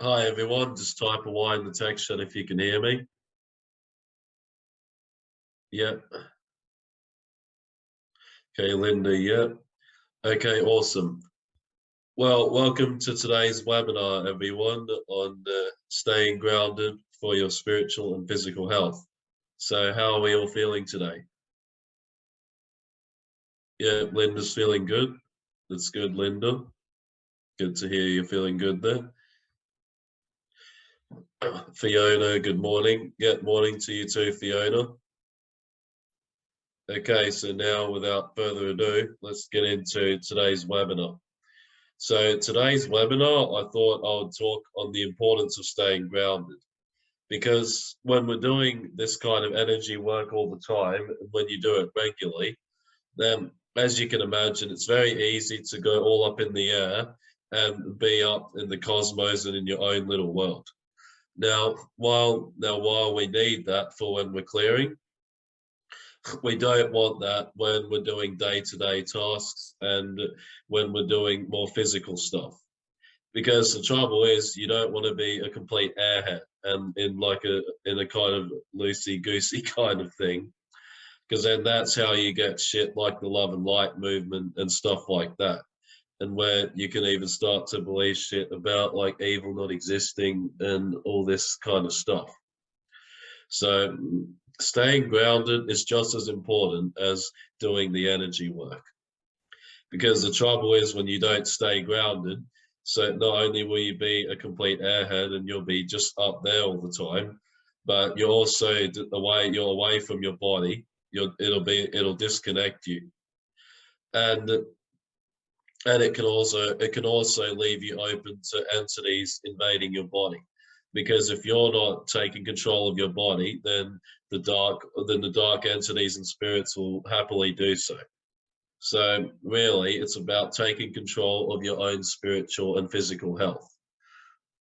Hi everyone, just type a Y in the text chat if you can hear me. Yep. Okay, Linda, yep. Okay, awesome. Well, welcome to today's webinar, everyone, on uh, staying grounded for your spiritual and physical health. So how are we all feeling today? Yeah, Linda's feeling good. That's good, Linda. Good to hear you're feeling good there. Fiona, good morning. Good morning to you too, Fiona. Okay, so now without further ado, let's get into today's webinar. So today's webinar, I thought I would talk on the importance of staying grounded because when we're doing this kind of energy work all the time, when you do it regularly, then as you can imagine, it's very easy to go all up in the air and be up in the cosmos and in your own little world. Now, while now while we need that for when we're clearing, we don't want that when we're doing day-to-day -day tasks and when we're doing more physical stuff. Because the trouble is you don't want to be a complete airhead and in like a in a kind of loosey-goosey kind of thing. Because then that's how you get shit like the love and light movement and stuff like that and where you can even start to believe shit about like evil not existing and all this kind of stuff. So staying grounded is just as important as doing the energy work. Because the trouble is when you don't stay grounded, so not only will you be a complete airhead and you'll be just up there all the time, but you're also away, you're away from your body. You'll, it'll be, it'll disconnect you. And and it can also it can also leave you open to entities invading your body. Because if you're not taking control of your body then the dark then the dark entities and spirits will happily do so. So really it's about taking control of your own spiritual and physical health.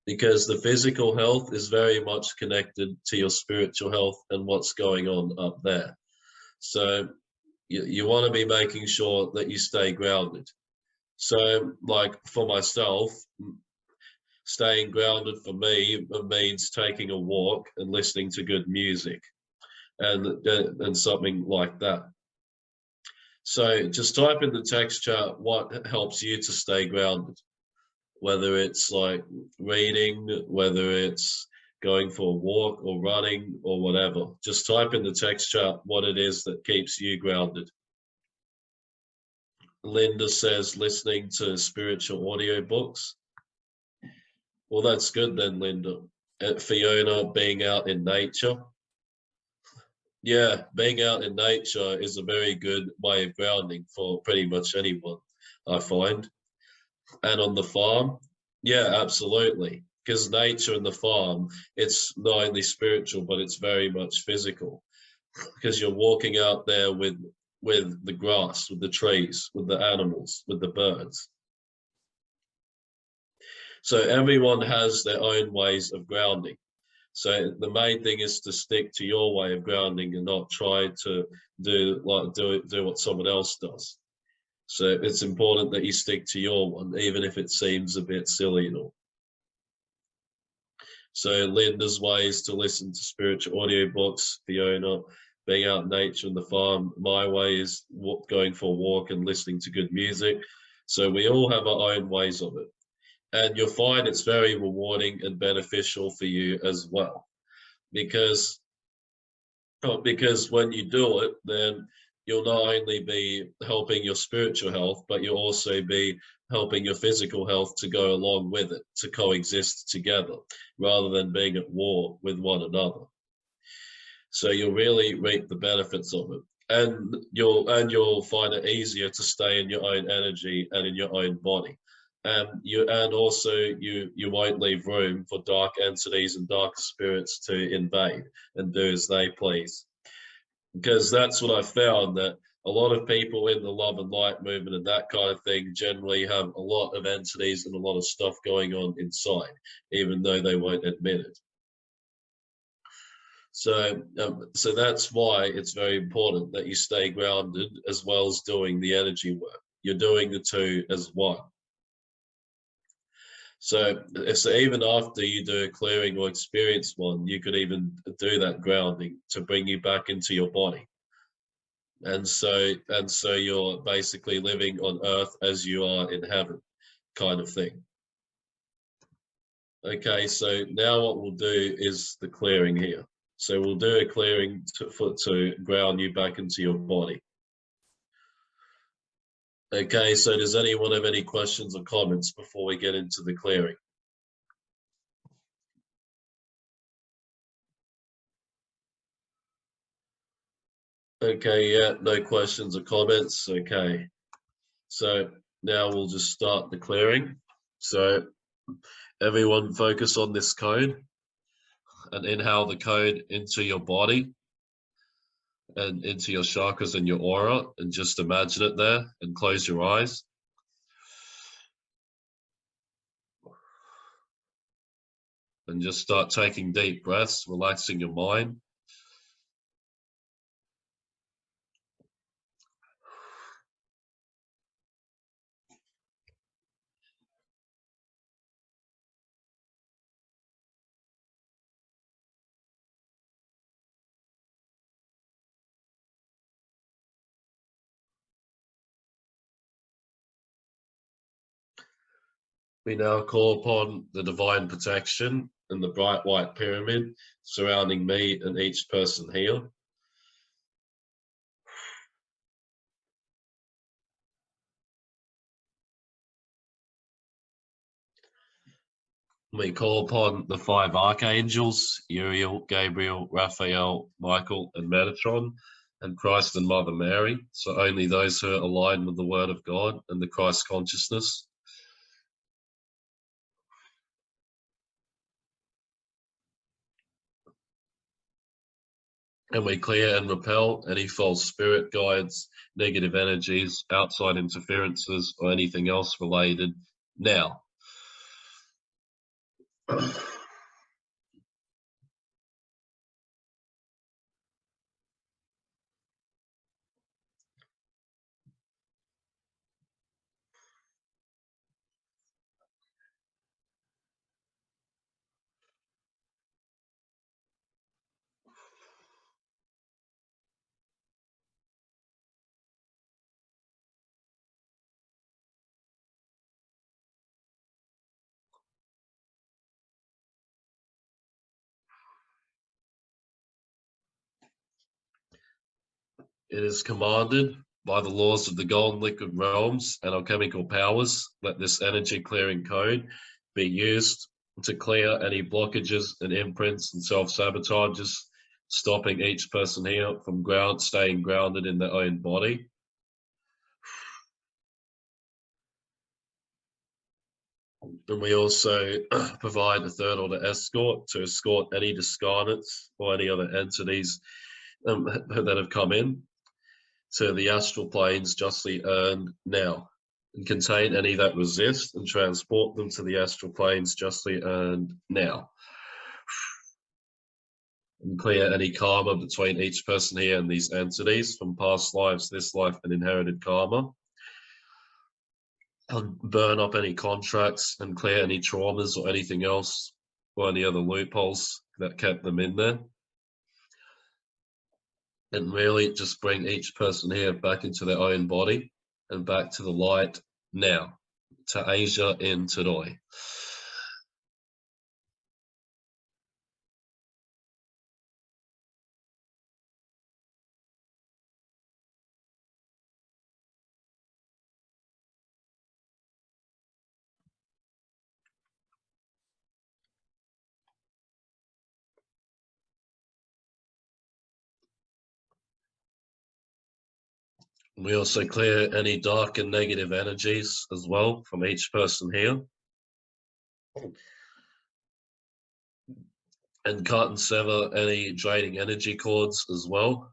Because the physical health is very much connected to your spiritual health and what's going on up there. So you, you want to be making sure that you stay grounded so like for myself, staying grounded for me means taking a walk and listening to good music and, uh, and something like that. So just type in the text chat what helps you to stay grounded, whether it's like reading, whether it's going for a walk or running or whatever. Just type in the text chat what it is that keeps you grounded. Linda says listening to spiritual audio books. Well, that's good then, Linda. At Fiona, being out in nature. Yeah, being out in nature is a very good way of grounding for pretty much anyone, I find. And on the farm, yeah, absolutely. Because nature and the farm, it's not only spiritual, but it's very much physical. Because you're walking out there with with the grass, with the trees, with the animals, with the birds. So everyone has their own ways of grounding. So the main thing is to stick to your way of grounding and not try to do like do do what someone else does. So it's important that you stick to your one, even if it seems a bit silly and all. So Linda's way is to listen to spiritual audio books, Fiona, being out in nature and the farm. My way is going for a walk and listening to good music. So we all have our own ways of it. And you'll find it's very rewarding and beneficial for you as well. Because, because when you do it, then you'll not only be helping your spiritual health, but you'll also be helping your physical health to go along with it, to coexist together, rather than being at war with one another. So you'll really reap the benefits of it. And you'll and you'll find it easier to stay in your own energy and in your own body. And you and also you you won't leave room for dark entities and dark spirits to invade and do as they please. Because that's what I found that a lot of people in the love and light movement and that kind of thing generally have a lot of entities and a lot of stuff going on inside, even though they won't admit it. So, um, so that's why it's very important that you stay grounded as well as doing the energy work. You're doing the two as one. So, so even after you do a clearing or experience one, you could even do that grounding to bring you back into your body. And so, and so you're basically living on earth as you are in heaven, kind of thing. Okay, so now what we'll do is the clearing here. So we'll do a clearing to, to ground you back into your body. Okay, so does anyone have any questions or comments before we get into the clearing? Okay, yeah, no questions or comments. Okay, so now we'll just start the clearing. So everyone focus on this code and inhale the code into your body and into your chakras and your aura and just imagine it there and close your eyes. And just start taking deep breaths, relaxing your mind. We now call upon the divine protection and the bright white pyramid surrounding me and each person here. We call upon the five archangels, Uriel, Gabriel, Raphael, Michael, and Metatron, and Christ and Mother Mary. So only those who are aligned with the Word of God and the Christ consciousness and we clear and repel any false spirit guides, negative energies, outside interferences, or anything else related now. It is commanded by the laws of the golden liquid realms and alchemical powers. Let this energy clearing code be used to clear any blockages and imprints and self-sabotages, stopping each person here from ground staying grounded in their own body. And we also provide a third order escort to escort any discarnates or any other entities um, that have come in to the astral planes justly earned now and contain any that resist and transport them to the astral planes justly earned now. And clear any karma between each person here and these entities from past lives, this life, and inherited karma. And burn up any contracts and clear any traumas or anything else or any other loopholes that kept them in there and really just bring each person here back into their own body and back to the light now, to Asia in today. We also clear any dark and negative energies as well from each person here. And cut and sever any draining energy cords as well.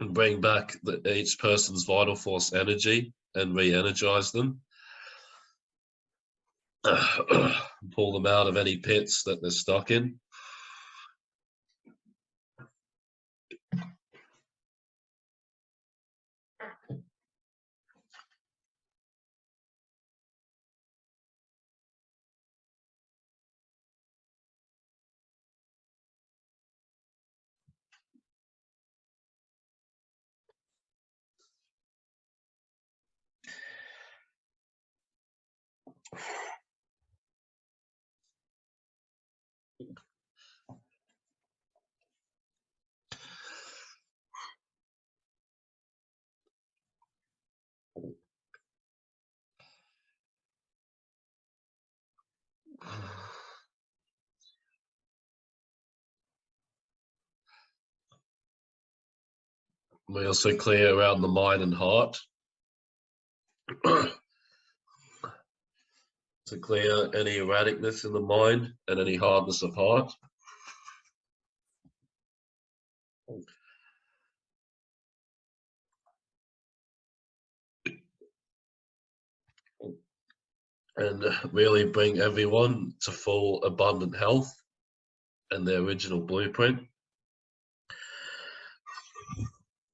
And bring back the, each person's vital force energy and re-energize them. Pull them out of any pits that they're stuck in. We also clear around the mind and heart. to clear any erraticness in the mind and any hardness of heart. And really bring everyone to full abundant health and their original blueprint.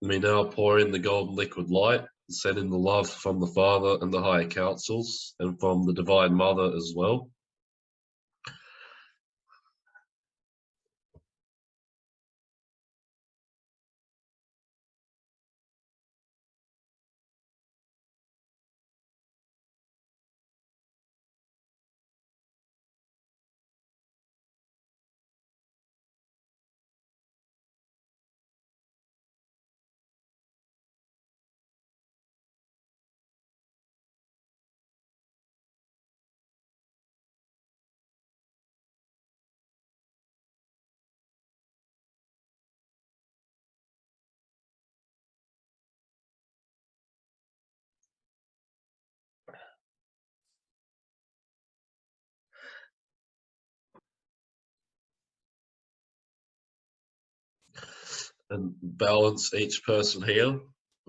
We now pour in the golden liquid light, send in the love from the Father and the higher councils and from the Divine Mother as well. And balance each person here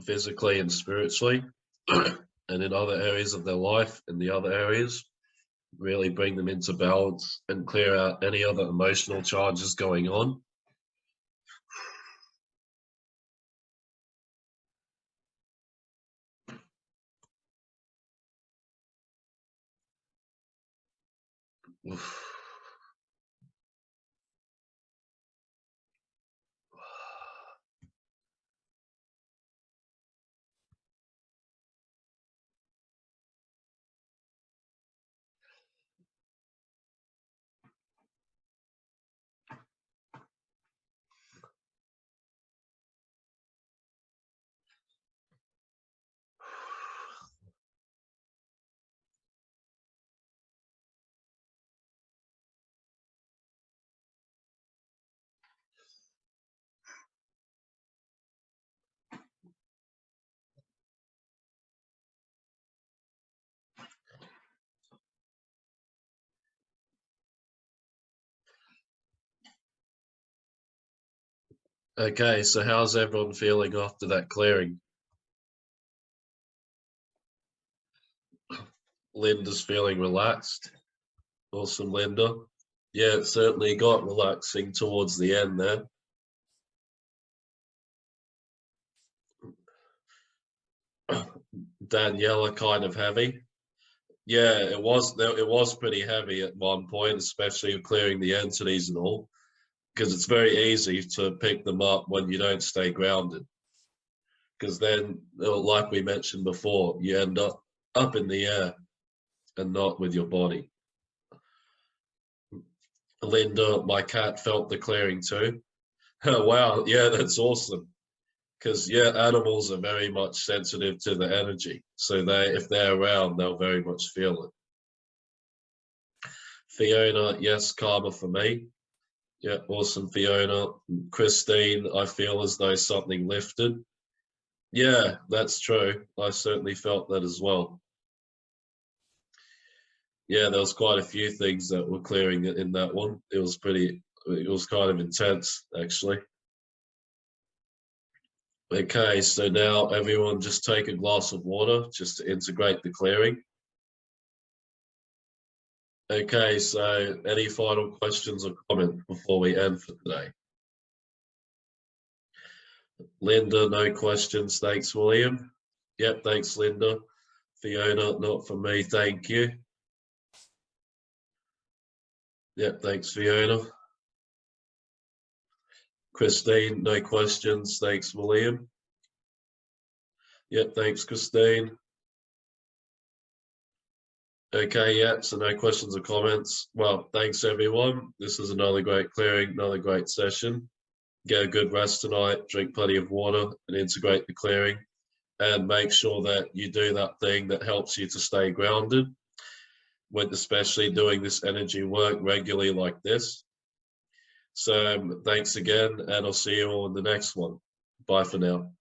physically and spiritually and in other areas of their life in the other areas really bring them into balance and clear out any other emotional charges going on Oof. Okay, so how's everyone feeling after that clearing? Linda's feeling relaxed. Awesome, Linda. Yeah, it certainly got relaxing towards the end there. Daniela kind of heavy. Yeah, it was it was pretty heavy at one point, especially clearing the entities and all because it's very easy to pick them up when you don't stay grounded. Because then, uh, like we mentioned before, you end up up in the air and not with your body. Linda, my cat felt the clearing too. Oh, wow, yeah, that's awesome. Because yeah, animals are very much sensitive to the energy. So they, if they're around, they'll very much feel it. Fiona, yes, karma for me. Yeah, awesome, Fiona. Christine, I feel as though something lifted. Yeah, that's true. I certainly felt that as well. Yeah, there was quite a few things that were clearing in that one. It was pretty, it was kind of intense, actually. Okay, so now everyone just take a glass of water just to integrate the clearing. Okay, so any final questions or comments before we end for today? Linda, no questions. Thanks, William. Yep, thanks, Linda. Fiona, not for me, thank you. Yep, thanks, Fiona. Christine, no questions. Thanks, William. Yep, thanks, Christine. Okay, yeah, so no questions or comments. Well, thanks everyone. This is another great clearing, another great session. Get a good rest tonight, drink plenty of water and integrate the clearing. And make sure that you do that thing that helps you to stay grounded. With especially doing this energy work regularly like this. So um, thanks again, and I'll see you all in the next one. Bye for now.